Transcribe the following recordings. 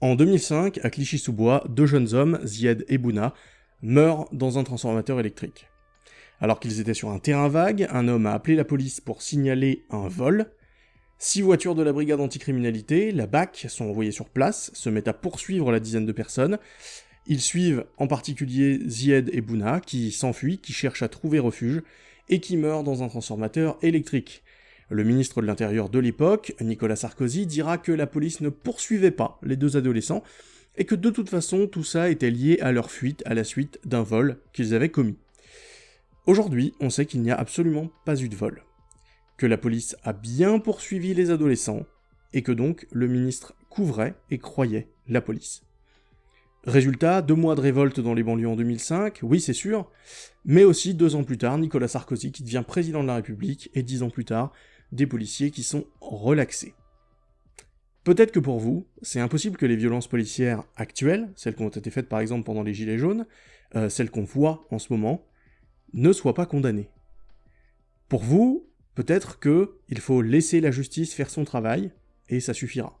En 2005, à Clichy-sous-Bois, deux jeunes hommes, Zied et Bouna, meurent dans un transformateur électrique. Alors qu'ils étaient sur un terrain vague, un homme a appelé la police pour signaler un vol. Six voitures de la brigade anticriminalité, la BAC, sont envoyées sur place, se mettent à poursuivre la dizaine de personnes. Ils suivent en particulier Zied et Bouna, qui s'enfuient, qui cherchent à trouver refuge, et qui meurent dans un transformateur électrique. Le ministre de l'Intérieur de l'époque, Nicolas Sarkozy, dira que la police ne poursuivait pas les deux adolescents, et que de toute façon tout ça était lié à leur fuite à la suite d'un vol qu'ils avaient commis. Aujourd'hui, on sait qu'il n'y a absolument pas eu de vol, que la police a bien poursuivi les adolescents, et que donc le ministre couvrait et croyait la police. Résultat, deux mois de révolte dans les banlieues en 2005, oui c'est sûr, mais aussi deux ans plus tard, Nicolas Sarkozy qui devient président de la République, et dix ans plus tard, des policiers qui sont relaxés. Peut-être que pour vous, c'est impossible que les violences policières actuelles, celles qui ont été faites par exemple pendant les Gilets jaunes, euh, celles qu'on voit en ce moment, ne soient pas condamnées. Pour vous, peut-être que il faut laisser la justice faire son travail, et ça suffira.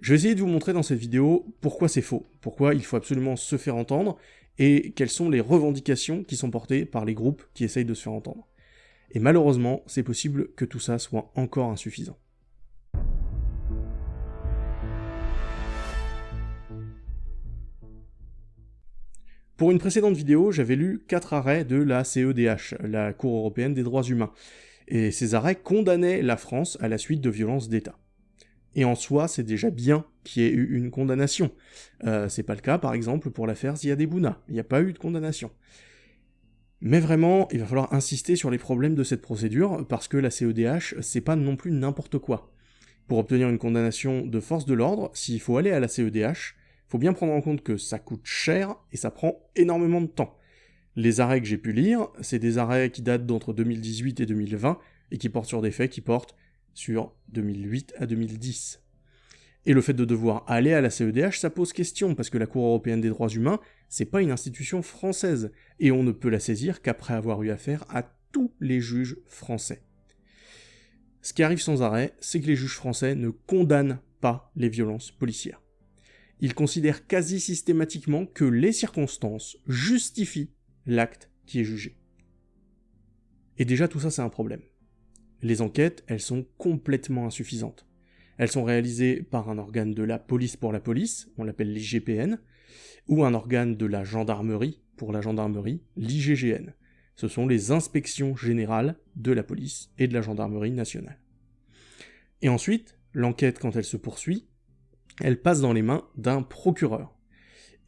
Je vais essayer de vous montrer dans cette vidéo pourquoi c'est faux, pourquoi il faut absolument se faire entendre, et quelles sont les revendications qui sont portées par les groupes qui essayent de se faire entendre. Et malheureusement, c'est possible que tout ça soit encore insuffisant. Pour une précédente vidéo, j'avais lu quatre arrêts de la CEDH, la Cour européenne des droits humains, et ces arrêts condamnaient la France à la suite de violences d'État. Et en soi, c'est déjà bien qu'il y ait eu une condamnation. Euh, c'est pas le cas, par exemple, pour l'affaire Ziadebouna. Il n'y a pas eu de condamnation. Mais vraiment, il va falloir insister sur les problèmes de cette procédure, parce que la CEDH, c'est pas non plus n'importe quoi. Pour obtenir une condamnation de force de l'ordre, s'il faut aller à la CEDH, faut bien prendre en compte que ça coûte cher et ça prend énormément de temps. Les arrêts que j'ai pu lire, c'est des arrêts qui datent d'entre 2018 et 2020 et qui portent sur des faits qui portent sur 2008 à 2010. Et le fait de devoir aller à la CEDH, ça pose question, parce que la Cour européenne des droits humains, c'est pas une institution française, et on ne peut la saisir qu'après avoir eu affaire à tous les juges français. Ce qui arrive sans arrêt, c'est que les juges français ne condamnent pas les violences policières il considère quasi systématiquement que les circonstances justifient l'acte qui est jugé. Et déjà tout ça c'est un problème. Les enquêtes, elles sont complètement insuffisantes. Elles sont réalisées par un organe de la police pour la police, on l'appelle l'IGPN, ou un organe de la gendarmerie pour la gendarmerie, l'IGGN. Ce sont les inspections générales de la police et de la gendarmerie nationale. Et ensuite, l'enquête, quand elle se poursuit, elle passe dans les mains d'un procureur.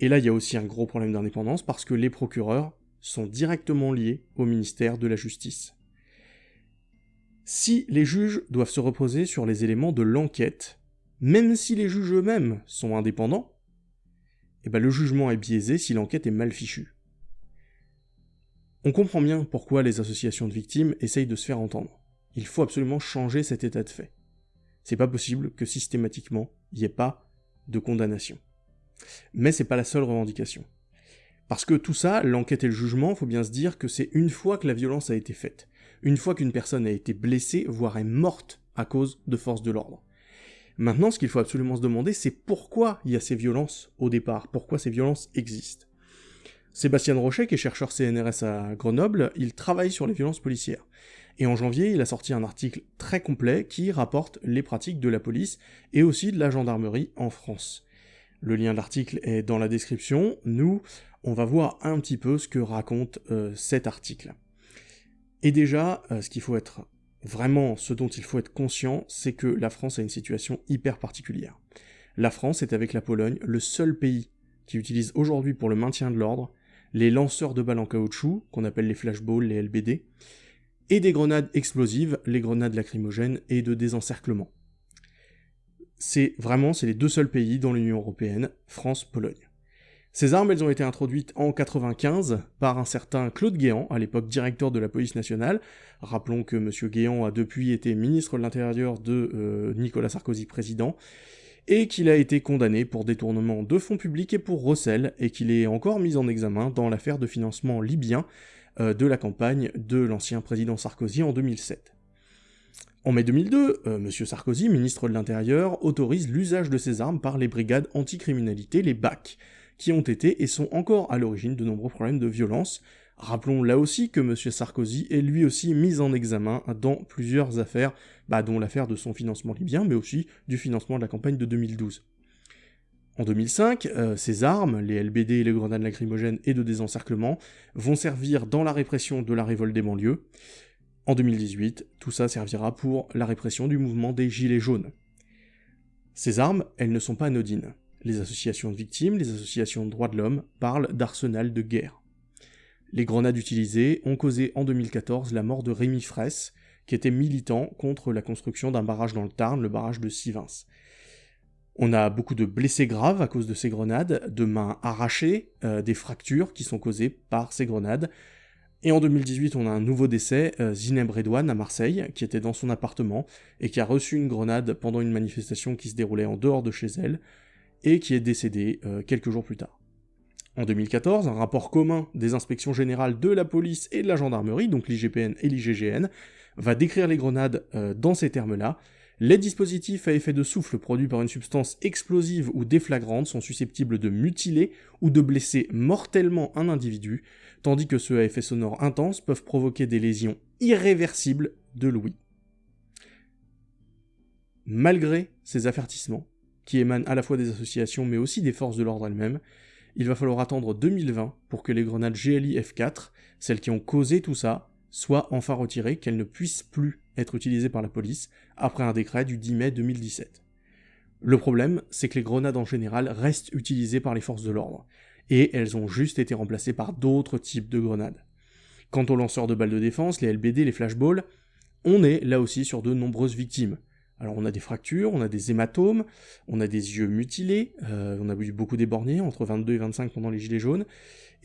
Et là, il y a aussi un gros problème d'indépendance parce que les procureurs sont directement liés au ministère de la Justice. Si les juges doivent se reposer sur les éléments de l'enquête, même si les juges eux-mêmes sont indépendants, eh ben le jugement est biaisé si l'enquête est mal fichue. On comprend bien pourquoi les associations de victimes essayent de se faire entendre. Il faut absolument changer cet état de fait. C'est pas possible que systématiquement il n'y ait pas de condamnation. Mais c'est pas la seule revendication. Parce que tout ça, l'enquête et le jugement, faut bien se dire que c'est une fois que la violence a été faite, une fois qu'une personne a été blessée, voire est morte à cause de forces de l'ordre. Maintenant, ce qu'il faut absolument se demander, c'est pourquoi il y a ces violences au départ, pourquoi ces violences existent. Sébastien Rochet, qui est chercheur CNRS à Grenoble, il travaille sur les violences policières. Et en janvier, il a sorti un article très complet qui rapporte les pratiques de la police et aussi de la gendarmerie en France. Le lien de l'article est dans la description. Nous, on va voir un petit peu ce que raconte euh, cet article. Et déjà, euh, ce qu'il faut être vraiment, ce dont il faut être conscient, c'est que la France a une situation hyper particulière. La France est avec la Pologne le seul pays qui utilise aujourd'hui pour le maintien de l'ordre les lanceurs de balles en caoutchouc, qu'on appelle les flashballs, les LBD, et des grenades explosives, les grenades lacrymogènes et de désencerclement. C'est vraiment, c'est les deux seuls pays dans l'Union Européenne, France-Pologne. Ces armes, elles ont été introduites en 95 par un certain Claude Guéant, à l'époque directeur de la police nationale. Rappelons que M. Guéant a depuis été ministre de l'Intérieur de euh, Nicolas Sarkozy président, et qu'il a été condamné pour détournement de fonds publics et pour recel, et qu'il est encore mis en examen dans l'affaire de financement libyen, euh, de la campagne de l'ancien président Sarkozy en 2007. En mai 2002, euh, M. Sarkozy, ministre de l'Intérieur, autorise l'usage de ces armes par les brigades anticriminalité, les BAC, qui ont été et sont encore à l'origine de nombreux problèmes de violence. Rappelons là aussi que M. Sarkozy est lui aussi mis en examen dans plusieurs affaires, bah, dont l'affaire de son financement libyen, mais aussi du financement de la campagne de 2012. En 2005, euh, ces armes, les LBD et les grenades lacrymogènes et de désencerclement, vont servir dans la répression de la révolte des banlieues. En 2018, tout ça servira pour la répression du mouvement des Gilets jaunes. Ces armes, elles ne sont pas anodines. Les associations de victimes, les associations de droits de l'homme parlent d'arsenal de guerre. Les grenades utilisées ont causé en 2014 la mort de Rémi Fraisse, qui était militant contre la construction d'un barrage dans le Tarn, le barrage de Sivins. On a beaucoup de blessés graves à cause de ces grenades, de mains arrachées, euh, des fractures qui sont causées par ces grenades, et en 2018, on a un nouveau décès, euh, Zineb Redouane à Marseille, qui était dans son appartement et qui a reçu une grenade pendant une manifestation qui se déroulait en dehors de chez elle, et qui est décédée euh, quelques jours plus tard. En 2014, un rapport commun des inspections générales de la police et de la gendarmerie, donc l'IGPN et l'IGGN, va décrire les grenades euh, dans ces termes-là, les dispositifs à effet de souffle produits par une substance explosive ou déflagrante sont susceptibles de mutiler ou de blesser mortellement un individu, tandis que ceux à effet sonore intense peuvent provoquer des lésions irréversibles de l'ouïe. Malgré ces avertissements, qui émanent à la fois des associations mais aussi des forces de l'ordre elles-mêmes, il va falloir attendre 2020 pour que les grenades GLI F4, celles qui ont causé tout ça, soient enfin retirées, qu'elles ne puissent plus être utilisées par la police après un décret du 10 mai 2017. Le problème, c'est que les grenades en général restent utilisées par les forces de l'ordre, et elles ont juste été remplacées par d'autres types de grenades. Quant aux lanceurs de balles de défense, les LBD, les flashballs, on est là aussi sur de nombreuses victimes. Alors on a des fractures, on a des hématomes, on a des yeux mutilés, euh, on a eu beaucoup débornés, entre 22 et 25 pendant les gilets jaunes,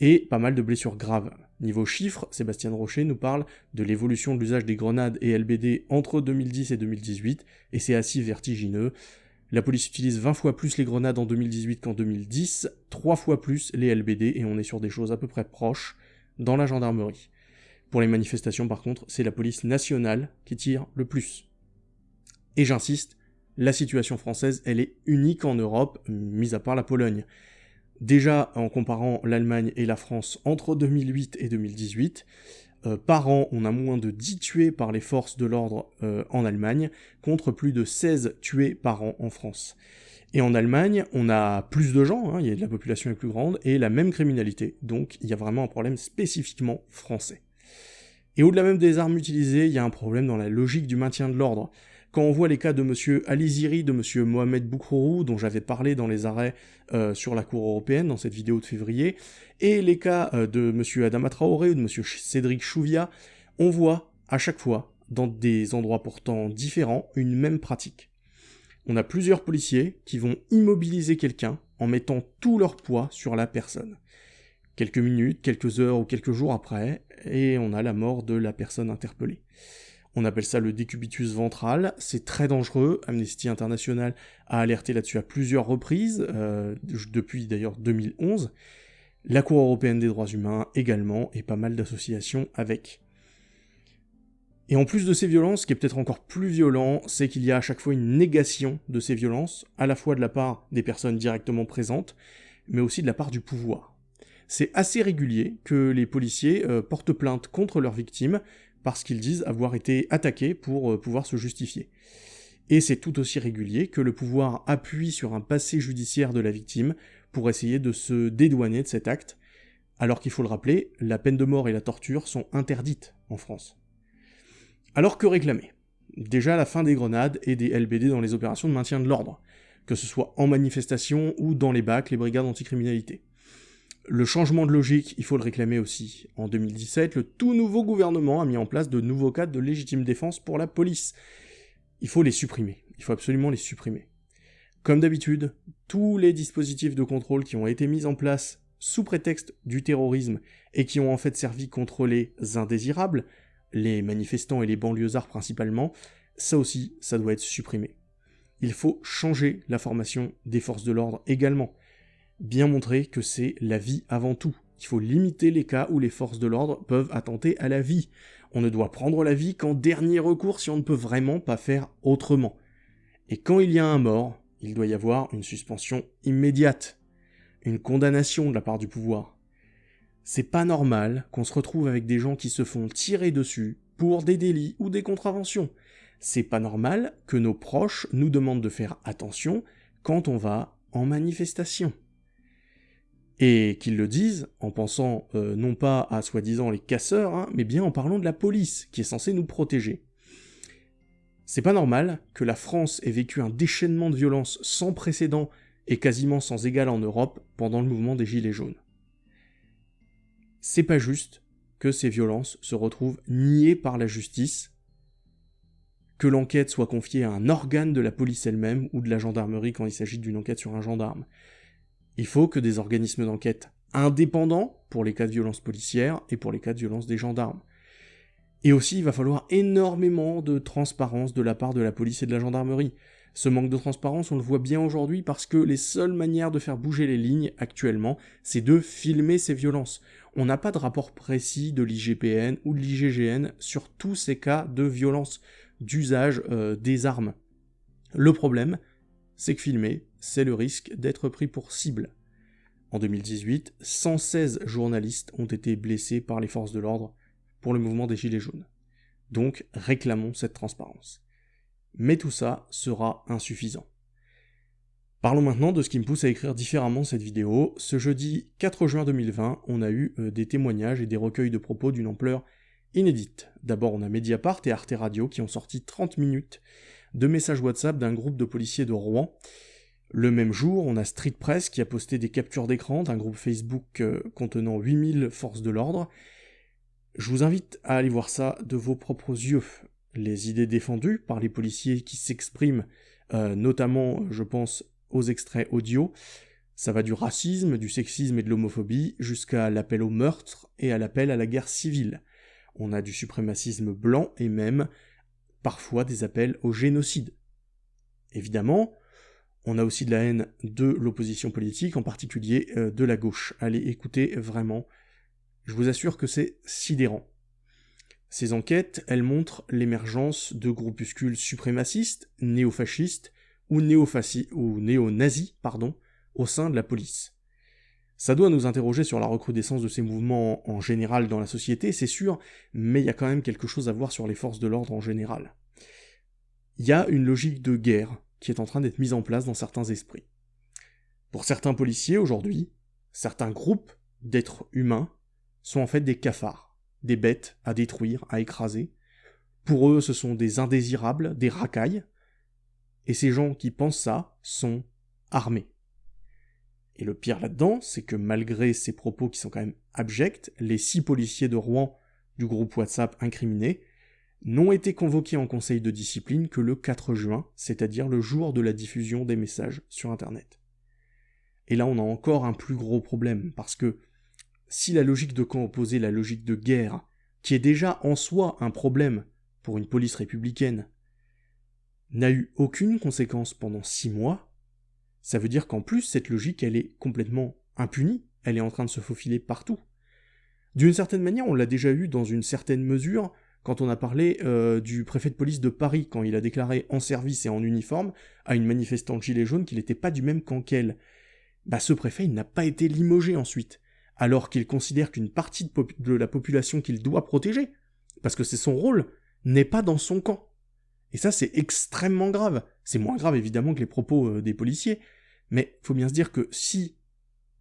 et pas mal de blessures graves. Niveau chiffres, Sébastien Rocher nous parle de l'évolution de l'usage des grenades et LBD entre 2010 et 2018, et c'est assez vertigineux. La police utilise 20 fois plus les grenades en 2018 qu'en 2010, 3 fois plus les LBD, et on est sur des choses à peu près proches dans la gendarmerie. Pour les manifestations par contre, c'est la police nationale qui tire le plus. Et j'insiste, la situation française, elle est unique en Europe, mis à part la Pologne. Déjà, en comparant l'Allemagne et la France entre 2008 et 2018, euh, par an, on a moins de 10 tués par les forces de l'ordre euh, en Allemagne, contre plus de 16 tués par an en France. Et en Allemagne, on a plus de gens, hein, y a, la population est plus grande, et la même criminalité. Donc il y a vraiment un problème spécifiquement français. Et au-delà même des armes utilisées, il y a un problème dans la logique du maintien de l'ordre. Quand on voit les cas de M. Aliziri, de M. Mohamed Boukrourou, dont j'avais parlé dans les arrêts euh, sur la Cour européenne, dans cette vidéo de février, et les cas euh, de M. Adama Traoré ou de M. Cédric Chouvia, on voit à chaque fois, dans des endroits pourtant différents, une même pratique. On a plusieurs policiers qui vont immobiliser quelqu'un en mettant tout leur poids sur la personne. Quelques minutes, quelques heures ou quelques jours après, et on a la mort de la personne interpellée. On appelle ça le décubitus ventral, c'est très dangereux, Amnesty International a alerté là-dessus à plusieurs reprises, euh, depuis d'ailleurs 2011, la Cour européenne des droits humains également, et pas mal d'associations avec. Et en plus de ces violences, ce qui est peut-être encore plus violent, c'est qu'il y a à chaque fois une négation de ces violences, à la fois de la part des personnes directement présentes, mais aussi de la part du pouvoir. C'est assez régulier que les policiers euh, portent plainte contre leurs victimes, parce qu'ils disent avoir été attaqués pour euh, pouvoir se justifier. Et c'est tout aussi régulier que le pouvoir appuie sur un passé judiciaire de la victime pour essayer de se dédouaner de cet acte, alors qu'il faut le rappeler, la peine de mort et la torture sont interdites en France. Alors que réclamer? Déjà la fin des grenades et des LBD dans les opérations de maintien de l'ordre, que ce soit en manifestation ou dans les bacs, les brigades anticriminalité. Le changement de logique, il faut le réclamer aussi. En 2017, le tout nouveau gouvernement a mis en place de nouveaux cadres de légitime défense pour la police. Il faut les supprimer. Il faut absolument les supprimer. Comme d'habitude, tous les dispositifs de contrôle qui ont été mis en place sous prétexte du terrorisme et qui ont en fait servi contre les indésirables, les manifestants et les banlieusards principalement, ça aussi, ça doit être supprimé. Il faut changer la formation des forces de l'ordre également bien montrer que c'est la vie avant tout. Il faut limiter les cas où les forces de l'ordre peuvent attenter à la vie. On ne doit prendre la vie qu'en dernier recours si on ne peut vraiment pas faire autrement. Et quand il y a un mort, il doit y avoir une suspension immédiate, une condamnation de la part du pouvoir. C'est pas normal qu'on se retrouve avec des gens qui se font tirer dessus pour des délits ou des contraventions. C'est pas normal que nos proches nous demandent de faire attention quand on va en manifestation. Et qu'ils le disent en pensant euh, non pas à soi-disant les casseurs, hein, mais bien en parlant de la police, qui est censée nous protéger. C'est pas normal que la France ait vécu un déchaînement de violence sans précédent et quasiment sans égal en Europe pendant le mouvement des Gilets jaunes. C'est pas juste que ces violences se retrouvent niées par la justice, que l'enquête soit confiée à un organe de la police elle-même ou de la gendarmerie quand il s'agit d'une enquête sur un gendarme. Il faut que des organismes d'enquête indépendants pour les cas de violence policière et pour les cas de violence des gendarmes. Et aussi, il va falloir énormément de transparence de la part de la police et de la gendarmerie. Ce manque de transparence, on le voit bien aujourd'hui parce que les seules manières de faire bouger les lignes actuellement, c'est de filmer ces violences. On n'a pas de rapport précis de l'IGPN ou de l'IGGN sur tous ces cas de violence, d'usage euh, des armes. Le problème, c'est que filmer, c'est le risque d'être pris pour cible. En 2018, 116 journalistes ont été blessés par les forces de l'ordre pour le mouvement des Gilets jaunes. Donc réclamons cette transparence. Mais tout ça sera insuffisant. Parlons maintenant de ce qui me pousse à écrire différemment cette vidéo. Ce jeudi 4 juin 2020, on a eu euh, des témoignages et des recueils de propos d'une ampleur inédite. D'abord, on a Mediapart et Arte Radio qui ont sorti 30 minutes de messages WhatsApp d'un groupe de policiers de Rouen. Le même jour, on a Street Press qui a posté des captures d'écran d'un groupe Facebook euh, contenant 8000 forces de l'ordre je vous invite à aller voir ça de vos propres yeux. Les idées défendues par les policiers qui s'expriment, euh, notamment, je pense, aux extraits audio, ça va du racisme, du sexisme et de l'homophobie, jusqu'à l'appel au meurtre et à l'appel à la guerre civile. On a du suprémacisme blanc et même, parfois, des appels au génocide. Évidemment, on a aussi de la haine de l'opposition politique, en particulier euh, de la gauche. Allez écouter vraiment je vous assure que c'est sidérant. Ces enquêtes, elles montrent l'émergence de groupuscules suprémacistes, néofascistes ou, ou néo-nazis pardon, au sein de la police. Ça doit nous interroger sur la recrudescence de ces mouvements en général dans la société, c'est sûr, mais il y a quand même quelque chose à voir sur les forces de l'ordre en général. Il y a une logique de guerre est en train d'être mise en place dans certains esprits. Pour certains policiers aujourd'hui, certains groupes d'êtres humains sont en fait des cafards, des bêtes à détruire, à écraser. Pour eux, ce sont des indésirables, des racailles, et ces gens qui pensent ça sont armés. Et le pire là-dedans, c'est que malgré ces propos qui sont quand même abjects, les six policiers de Rouen du groupe WhatsApp incriminé n'ont été convoqués en conseil de discipline que le 4 juin, c'est-à-dire le jour de la diffusion des messages sur Internet. Et là, on a encore un plus gros problème, parce que si la logique de camp opposé, la logique de guerre, qui est déjà en soi un problème pour une police républicaine, n'a eu aucune conséquence pendant six mois, ça veut dire qu'en plus cette logique elle est complètement impunie, elle est en train de se faufiler partout. D'une certaine manière, on l'a déjà eu dans une certaine mesure quand on a parlé euh, du préfet de police de Paris, quand il a déclaré en service et en uniforme à une manifestante gilet jaune qu'il n'était pas du même camp qu'elle. Bah ce préfet, n'a pas été limogé ensuite alors qu'il considère qu'une partie de, la population qu'il doit protéger, parce que c'est son rôle, n'est pas dans son camp. Et ça, c'est extrêmement grave. C'est moins grave, évidemment, que les propos euh, des policiers, mais faut bien se dire que si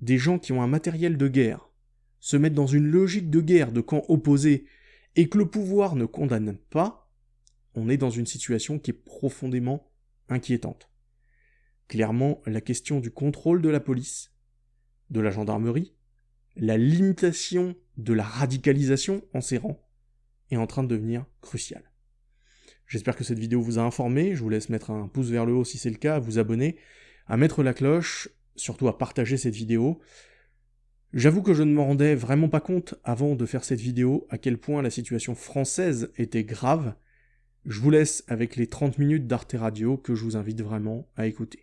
des gens qui ont un matériel de guerre se mettent dans une logique de guerre de camp opposé, et que le pouvoir ne condamne pas, on est dans une situation qui est profondément inquiétante. Clairement, la question du contrôle de la police, de la gendarmerie, la limitation de la radicalisation en ces rangs est en train de devenir cruciale. J'espère que cette vidéo vous a informé, je vous laisse mettre un pouce vers le haut si c'est le cas, à vous abonner, à mettre la cloche, surtout à partager cette vidéo. J'avoue que je ne m'en rendais vraiment pas compte avant de faire cette vidéo à quel point la situation française était grave. Je vous laisse avec les 30 minutes d'Arte Radio que je vous invite vraiment à écouter.